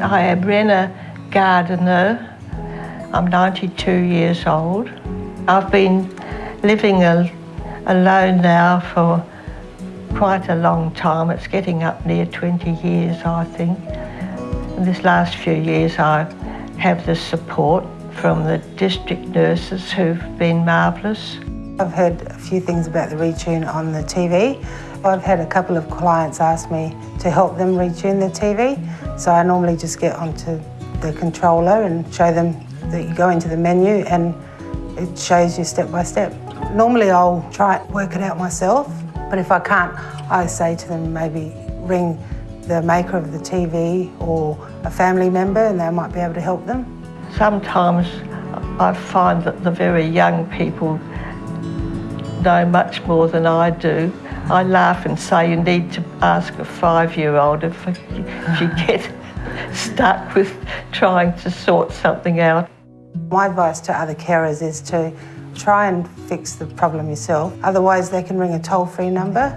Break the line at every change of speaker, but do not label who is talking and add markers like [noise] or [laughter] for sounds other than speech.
I am Rena Gardiner. I'm 92 years old. I've been living al alone now for quite a long time. It's getting up near 20 years, I think. In this last few years, I have the support from the district nurses who've been marvellous.
I've heard a few things about the retune on the TV. I've had a couple of clients ask me to help them retune the TV. So I normally just get onto the controller and show them that you go into the menu and it shows you step by step. Normally I'll try and work it out myself, but if I can't, I say to them maybe ring the maker of the TV or a family member and they might be able to help them.
Sometimes I find that the very young people know much more than I do. I laugh and say you need to ask a five-year-old if, if you [laughs] get stuck with trying to sort something out.
My advice to other carers is to try and fix the problem yourself. Otherwise, they can ring a toll-free number